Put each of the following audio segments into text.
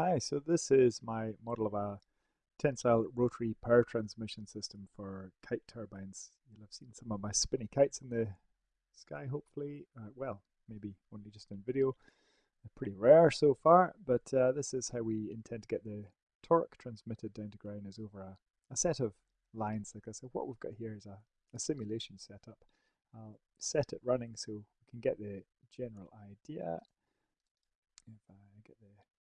Hi, so this is my model of a tensile rotary power transmission system for kite turbines. You'll have seen some of my spinny kites in the sky, hopefully. Uh, well, maybe only just in video. They're pretty rare so far, but uh, this is how we intend to get the torque transmitted down to ground is over a, a set of lines like this. So what we've got here is a, a simulation setup. I'll set it running so we can get the general idea. If I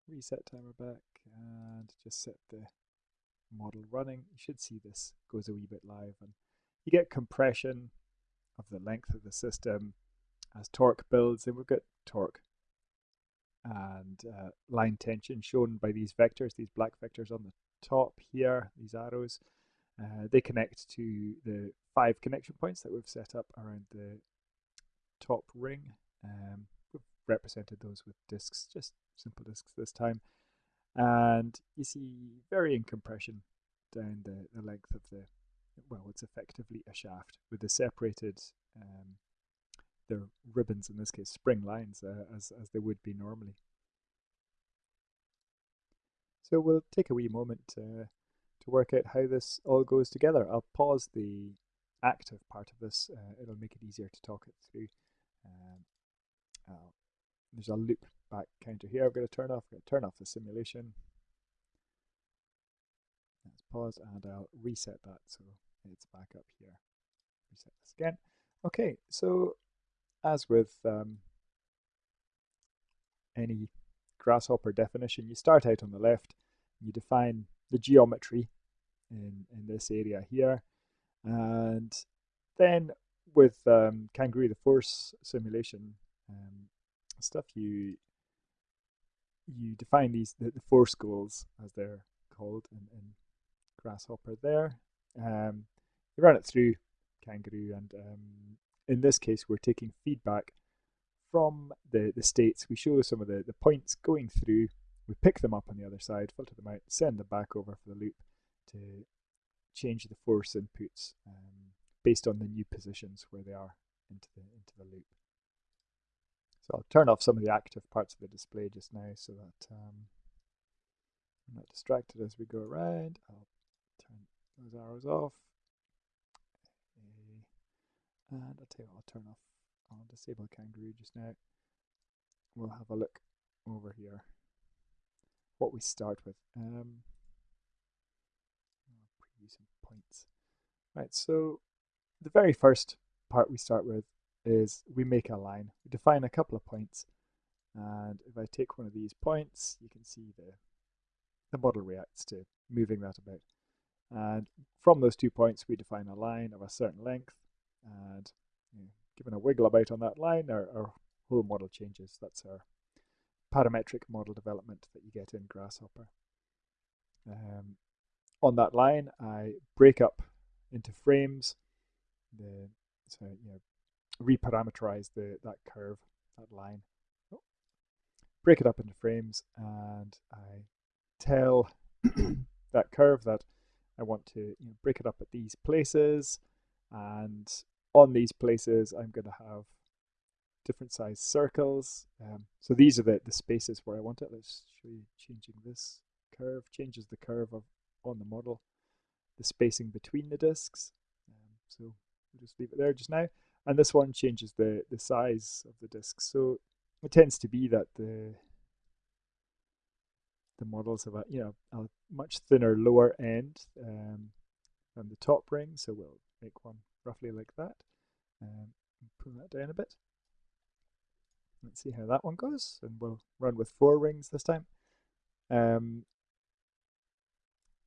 reset timer back and just set the model running. You should see this goes a wee bit live and you get compression of the length of the system as torque builds and we've got torque and uh, line tension shown by these vectors, these black vectors on the top here, these arrows. Uh, they connect to the five connection points that we've set up around the top ring. Um, represented those with discs, just simple discs this time. And you see varying compression down the, the length of the, well, it's effectively a shaft with the separated, um, the ribbons, in this case, spring lines, uh, as, as they would be normally. So we'll take a wee moment uh, to work out how this all goes together. I'll pause the active part of this. Uh, it'll make it easier to talk it through. Um, I'll there's a loop back counter here I've got to turn off. I've got to turn off the simulation. Let's pause and I'll reset that so it's back up here. Reset this again. Okay, so as with um, any grasshopper definition, you start out on the left, you define the geometry in, in this area here, and then with um, Kangaroo, the force simulation, um, stuff, you you define these the, the force goals as they're called in, in Grasshopper there. Um, you run it through Kangaroo, and um, in this case, we're taking feedback from the, the states. We show some of the, the points going through, we pick them up on the other side, filter them out, send them back over for the loop to change the force inputs um, based on the new positions where they are into the, into the loop. So I'll turn off some of the active parts of the display just now so that um, I'm not distracted as we go around. I'll turn those arrows off. And I'll tell you what, I'll turn off, I'll disable kangaroo just now. We'll have a look over here. What we start with. Um, preview some points. Right, so the very first part we start with is we make a line. We define a couple of points. And if I take one of these points, you can see the, the model reacts to moving that about. And from those two points, we define a line of a certain length. And you know, given a wiggle about on that line, our, our whole model changes. That's our parametric model development that you get in Grasshopper. Um, on that line, I break up into frames. The so you know reparameterize the that curve, that line. Break it up into frames and I tell that curve that I want to you know, break it up at these places and on these places I'm going to have different size circles. Um, so these are the, the spaces where I want it. Let's show you changing this curve, changes the curve of on the model, the spacing between the discs. Um, so we'll just leave it there just now and this one changes the the size of the disk so it tends to be that the the models have a you know a much thinner lower end um, than the top ring so we'll make one roughly like that. Um, pull that down a bit. Let's see how that one goes and we'll run with four rings this time. Um,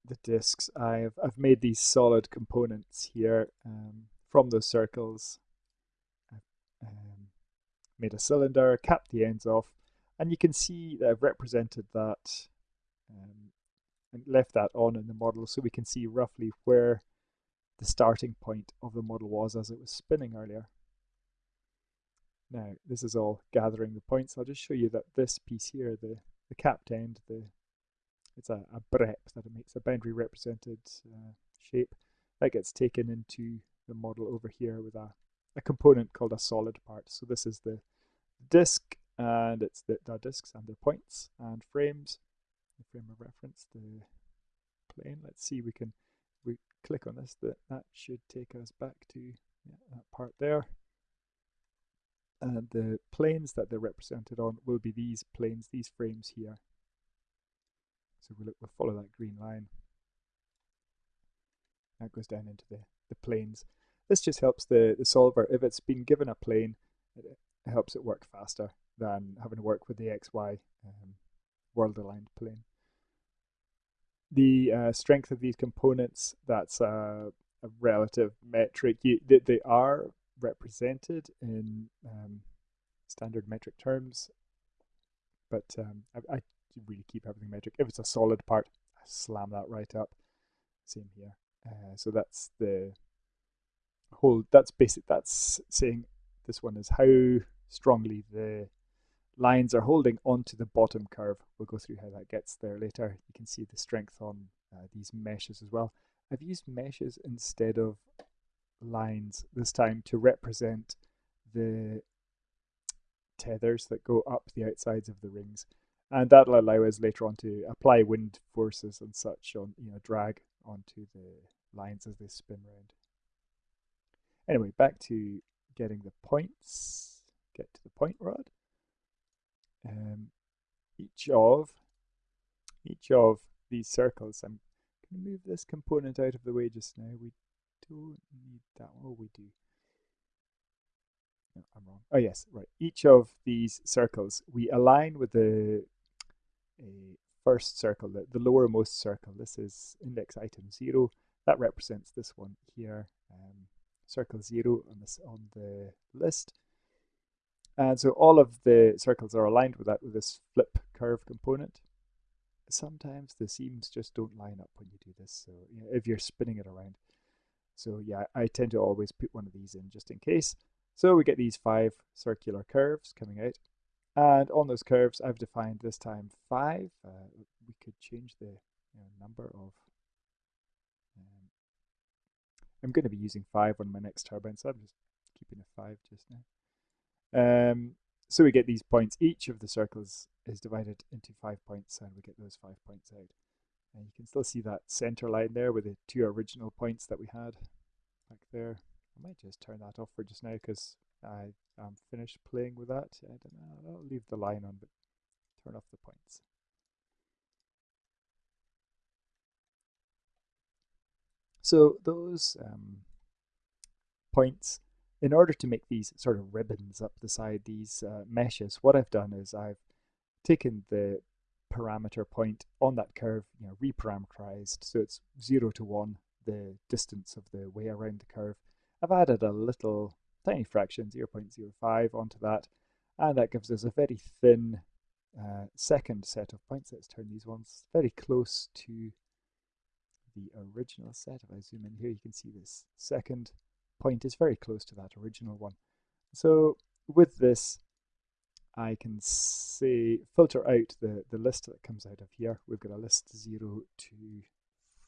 the discs I've I've made these solid components here um, from those circles um, made a cylinder, capped the ends off, and you can see that I've represented that um, and left that on in the model so we can see roughly where the starting point of the model was as it was spinning earlier. Now, this is all gathering the points. I'll just show you that this piece here, the, the capped end, the it's a, a BREP that it makes a boundary represented uh, shape that gets taken into the model over here with a a component called a solid part. So this is the disk and it's the, the disks and their points and frames. the frame of reference, the plane. Let's see, we can we click on this, that, that should take us back to yeah, that part there. And the planes that they're represented on will be these planes, these frames here. So we'll, we'll follow that green line. That goes down into the, the planes. This just helps the, the solver, if it's been given a plane, it, helps it work faster than having to work with the XY um, world aligned plane the uh, strength of these components, that's a, a relative metric. You, they, they, are represented in um, standard metric terms, but um, I, I, really keep everything metric. If it's a solid part, I slam that right up. Same here. Uh, so that's the whole, that's basic, that's saying this one is how strongly the lines are holding onto the bottom curve. We'll go through how that gets there later. You can see the strength on uh, these meshes as well. I've used meshes instead of lines this time to represent the tethers that go up the outsides of the rings. And that'll allow us later on to apply wind forces and such on, you know, drag onto the lines as they spin round. Anyway, back to getting the points. Get to the point rod um, each of each of these circles. I'm going to move this component out of the way just now. We don't need that one. Oh, we do. No, I'm wrong. Oh, yes, right. Each of these circles, we align with the first circle, the, the lowermost circle. This is index item 0. That represents this one here. Um, circle 0 on, this, on the list. And so all of the circles are aligned with that with this flip curve component. Sometimes the seams just don't line up when you do this. So you know, if you're spinning it around. So yeah, I tend to always put one of these in just in case. So we get these five circular curves coming out. And on those curves, I've defined this time five. Uh, we could change the you know, number of. I'm going to be using five on my next turbine, so I'm just keeping a five just now. Um, so we get these points. Each of the circles is divided into five points, and we get those five points out. And you can still see that center line there with the two original points that we had back there. I might just turn that off for just now because I am finished playing with that. I don't know. I'll leave the line on, but turn off the points. So those um, points in order to make these sort of ribbons up the side, these uh, meshes, what I've done is I've taken the parameter point on that curve, you know, reparameterized, so it's 0 to 1, the distance of the way around the curve. I've added a little tiny fraction, 0.05 onto that, and that gives us a very thin uh, second set of points. Let's turn these ones very close to the original set. If I zoom in here, you can see this second point is very close to that original one. So with this, I can say filter out the, the list that comes out of here. We've got a list 0 to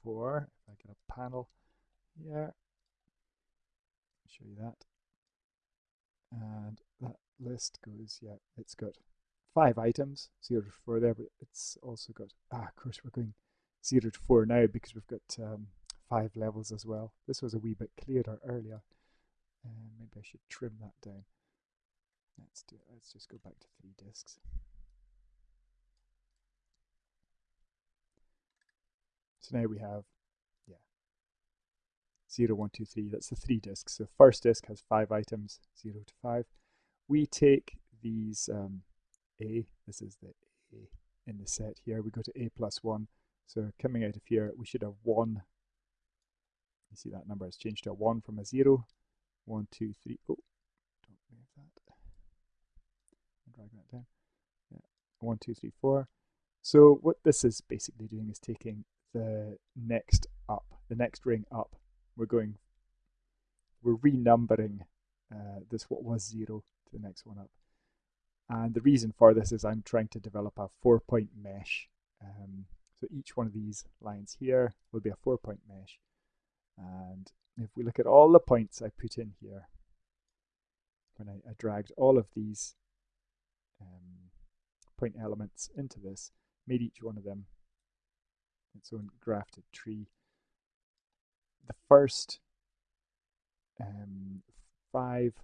4. If I get a panel here, show you that. And that list goes, yeah, it's got five items, 0 to 4 there, but it's also got, ah, of course, we're going 0 to 4 now because we've got um, five levels as well. This was a wee bit clearer earlier. And maybe I should trim that down. Let's do let's just go back to three disks. So now we have yeah 0, 1, 2, 3, that's the three disks. So first disk has five items, 0 to 5. We take these um, A, this is the A in the set here, we go to A plus 1. So coming out of here, we should have 1 you see that number has changed to a 1 from a 0. 1, 2, 3. Oh, don't move that. Drag that down. Yeah. 1, 2, 3, 4. So what this is basically doing is taking the next up, the next ring up. We're going, we're renumbering uh, this what was 0 to the next one up. And the reason for this is I'm trying to develop a four-point mesh. Um, so each one of these lines here will be a four-point mesh. And if we look at all the points I put in here, when I, I dragged all of these um, point elements into this, made each one of them its own grafted tree. The first um, five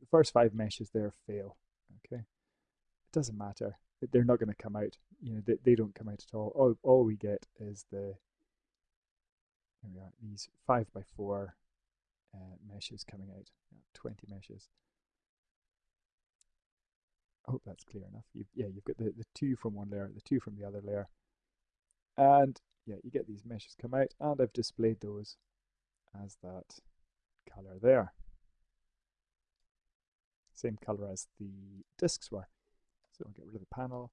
the first five meshes there fail. Okay, it doesn't matter. They're not going to come out. You know, they, they don't come out at all. All all we get is the here we are, these five by four uh, meshes coming out. 20 meshes. I hope that's clear enough. You've, yeah, you've got the, the two from one layer, the two from the other layer. And yeah, you get these meshes come out and I've displayed those as that color there. Same color as the discs were. So I'll get rid of the panel.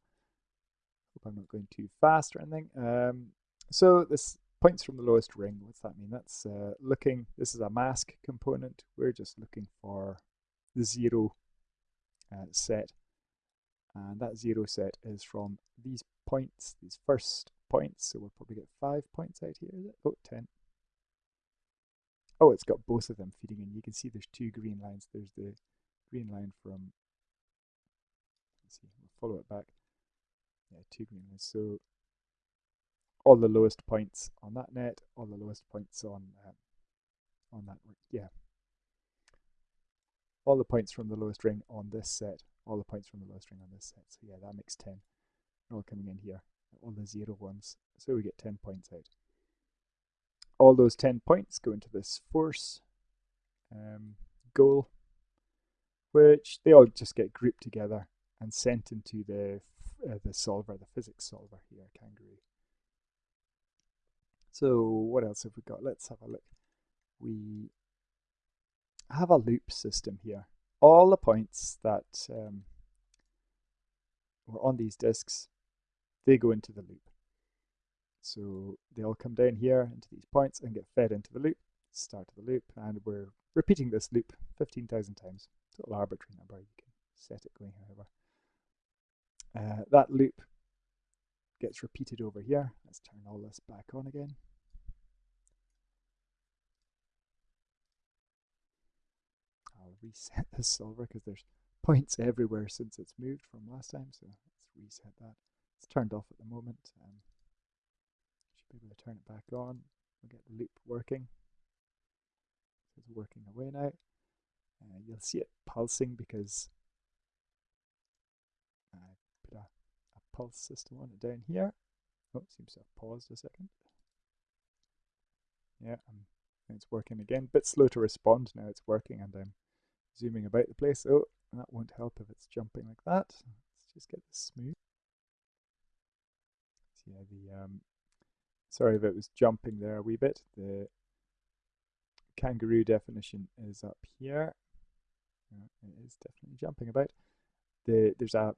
Hope I'm not going too fast or anything. Um, so this points from the lowest ring. What's that mean? That's uh, looking, this is a mask component. We're just looking for the zero uh, set. And that zero set is from these points, these first points. So we'll probably get five points out here. Oh, 10. Oh, it's got both of them feeding in. You can see there's two green lines. There's the green line from, follow it back. Yeah, two green. So all the lowest points on that net, all the lowest points on um, on that, yeah. All the points from the lowest ring on this set, all the points from the lowest ring on this set. So yeah, that makes 10. All coming in here, all the zero ones. So we get 10 points out. All those 10 points go into this force um, goal, which they all just get grouped together and sent into the uh, the solver, the physics solver here, Kangaroo. So what else have we got? Let's have a look. We have a loop system here. All the points that um, were on these disks, they go into the loop. So they all come down here into these points and get fed into the loop, start of the loop, and we're repeating this loop 15,000 times. Total arbitrary number, you can set it going however. Uh, that loop gets repeated over here. Let's turn all this back on again. I'll reset this solver because there's points everywhere since it's moved from last time. So let's reset that. It's turned off at the moment. Um, should be able to turn it back on. We'll get the loop working. It's working away now. Uh, you'll see it pulsing because pulse system on it down here. Oh, seems to have paused a second. Yeah, um, it's working again. Bit slow to respond. Now it's working and I'm zooming about the place. Oh, that won't help if it's jumping like that. Let's just get this smooth. So yeah, the um, sorry if it was jumping there a wee bit. The kangaroo definition is up here. it is definitely jumping about. The there's a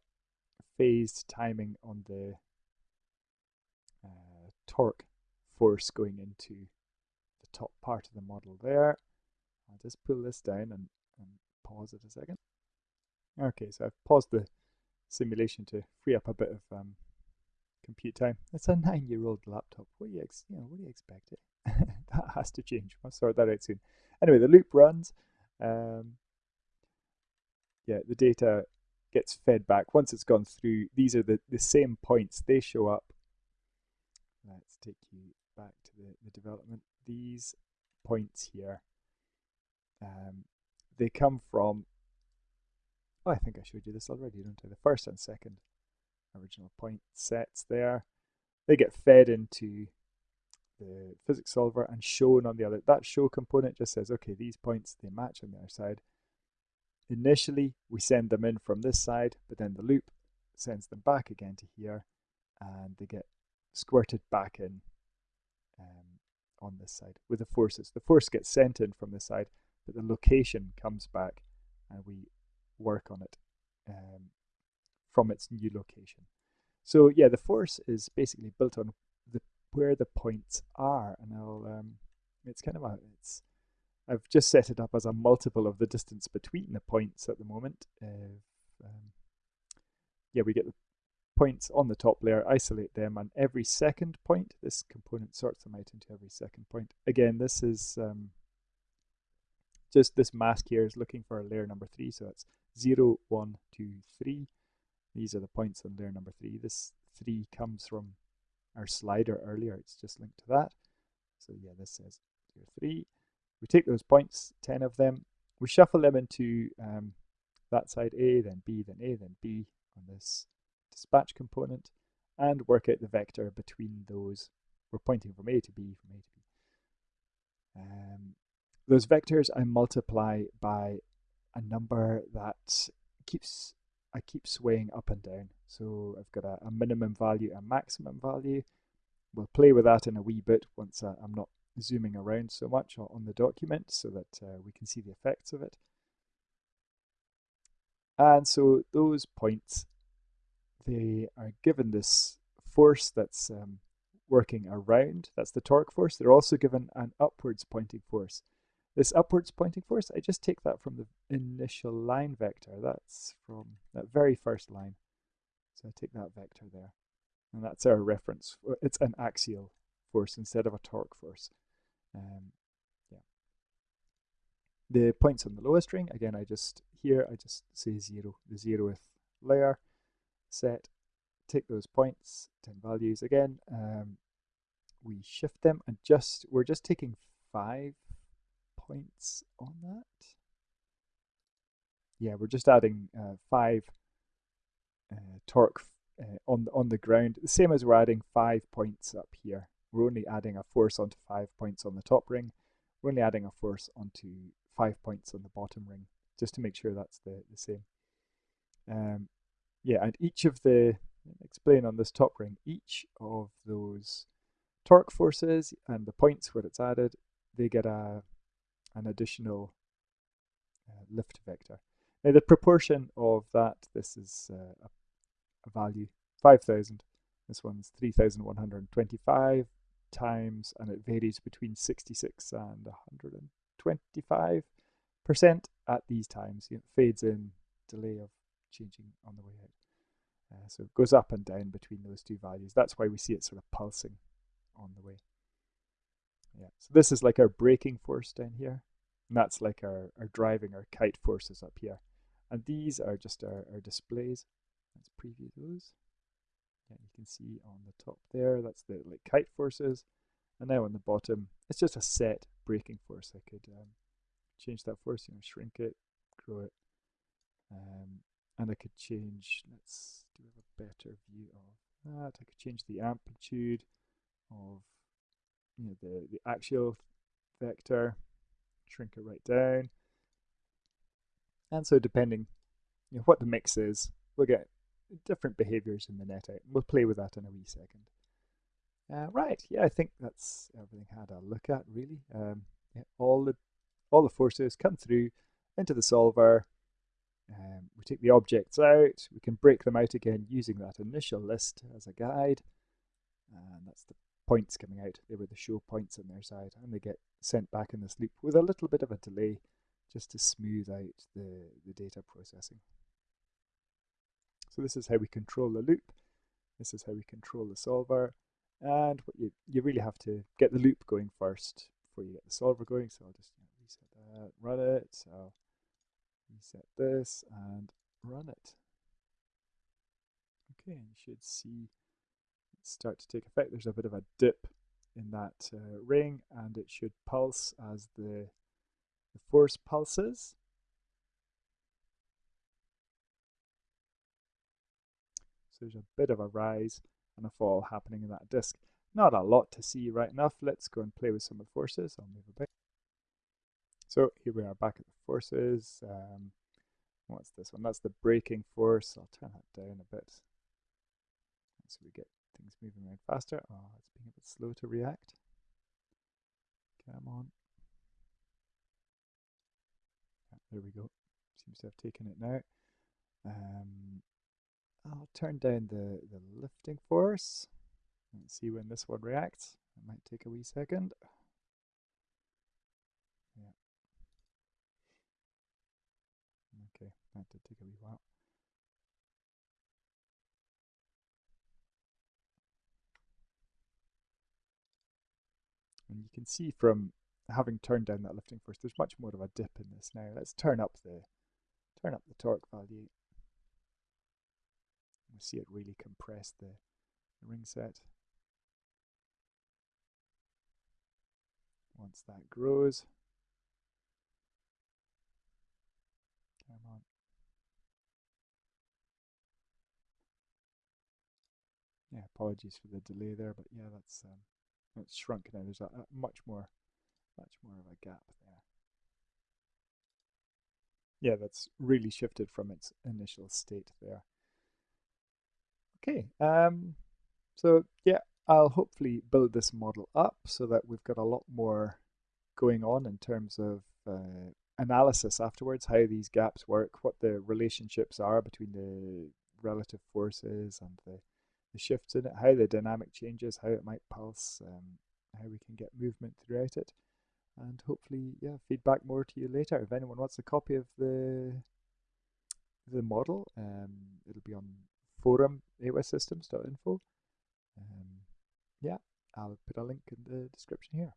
phased timing on the uh, torque force going into the top part of the model there. I'll just pull this down and, and pause it a second. Okay, so I've paused the simulation to free up a bit of um, compute time. It's a nine-year-old laptop. What do you, you know, what do you expect? Eh? that has to change. I'll sort that out soon. Anyway, the loop runs. Um, yeah, the data gets fed back. Once it's gone through, these are the, the same points. They show up. Let's take you back to the, the development. These points here, um, they come from, oh, I think I showed you this already, don't I? The first and second original point sets there. They get fed into the physics solver and shown on the other. That show component just says, okay, these points, they match on the other side. Initially, we send them in from this side, but then the loop sends them back again to here, and they get squirted back in um, on this side with the forces. The force gets sent in from this side, but the location comes back, and we work on it um, from its new location. So yeah, the force is basically built on the where the points are, and I'll um, it's kind of a it's I've just set it up as a multiple of the distance between the points at the moment. Uh, um, yeah, we get the points on the top layer, isolate them, and every second point, this component sorts them out into every second point. Again, this is um, just this mask here is looking for layer number three, so it's 0, 1, 2, 3. These are the points on layer number three. This 3 comes from our slider earlier. It's just linked to that. So yeah, this says 0, 3. We take those points, 10 of them. We shuffle them into um, that side A, then B, then A, then B on this dispatch component and work out the vector between those. We're pointing from A to B, from A to B. Um, those vectors I multiply by a number that keeps I keep swaying up and down. So I've got a, a minimum value, a maximum value. We'll play with that in a wee bit once uh, I'm not zooming around so much on the document so that uh, we can see the effects of it. And so those points, they are given this force that's um, working around, that's the torque force. They're also given an upwards pointing force. This upwards pointing force, I just take that from the initial line vector. That's from that very first line. So I take that vector there. And that's our reference. It's an axial force instead of a torque force. Um, yeah. The points on the lower string, again, I just, here, I just say zero, the zeroth layer, set, take those points, 10 values again, um, we shift them and just, we're just taking five points on that. Yeah, we're just adding uh, five uh, torque uh, on, on the ground, the same as we're adding five points up here. We're only adding a force onto five points on the top ring. We're only adding a force onto five points on the bottom ring, just to make sure that's the, the same. Um, yeah, and each of the, explain on this top ring, each of those torque forces and the points where it's added, they get a an additional uh, lift vector. Now the proportion of that, this is uh, a, a value 5000. This one's 3125 times, and it varies between 66 and 125 percent at these times. It fades in, delay of changing on the way out. Uh, so it goes up and down between those two values. That's why we see it sort of pulsing on the way. Yeah, so this is like our braking force down here. And that's like our, our driving our kite forces up here. And these are just our, our displays. Let's preview those. Yeah, you can see on the top there, that's the like kite forces. And now on the bottom, it's just a set braking force. I could um, change that force, you know, shrink it, grow it. Um, and I could change, let's do a better view of that. I could change the amplitude of you know, the, the axial vector, shrink it right down. And so depending you know, what the mix is, we'll get different behaviors in the net out. We'll play with that in a wee second. Uh, right, yeah, I think that's everything I had a look at really. Um, yeah, all the all the forces come through into the solver. Um, we take the objects out. We can break them out again using that initial list as a guide. And that's the points coming out. They were the show points on their side, and they get sent back in this loop with a little bit of a delay just to smooth out the, the data processing. So this is how we control the loop. This is how we control the solver. And what you, you really have to get the loop going first before you get the solver going. So I'll just reset that, run it. So reset this and run it. Okay, and you should see start to take effect. There's a bit of a dip in that uh, ring and it should pulse as the, the force pulses. There's a bit of a rise and a fall happening in that disk. Not a lot to see right enough. Let's go and play with some of the forces. I'll move a bit. So here we are back at the forces. Um, what's this one? That's the braking force. I'll turn that down a bit so we get things moving around faster. Oh, it's being a bit slow to react. Come on. There we go. Seems to have taken it now. Um, I'll turn down the, the lifting force and see when this one reacts. It might take a wee second. Yeah. Okay, that did take a wee while. And you can see from having turned down that lifting force, there's much more of a dip in this now. Let's turn up the turn up the torque value. You see it really compress the, the ring set. Once that grows, come on. Yeah, apologies for the delay there, but yeah, that's um, it's shrunk now. There's a, a much more, much more of a gap there. Yeah, that's really shifted from its initial state there. Okay, um, so yeah, I'll hopefully build this model up so that we've got a lot more going on in terms of uh, analysis afterwards, how these gaps work, what the relationships are between the relative forces and the, the shifts in it, how the dynamic changes, how it might pulse, um, how we can get movement throughout it. And hopefully, yeah, feedback more to you later. If anyone wants a copy of the the model, um, it'll be on forum awesystems.info. Um, yeah, I'll put a link in the description here.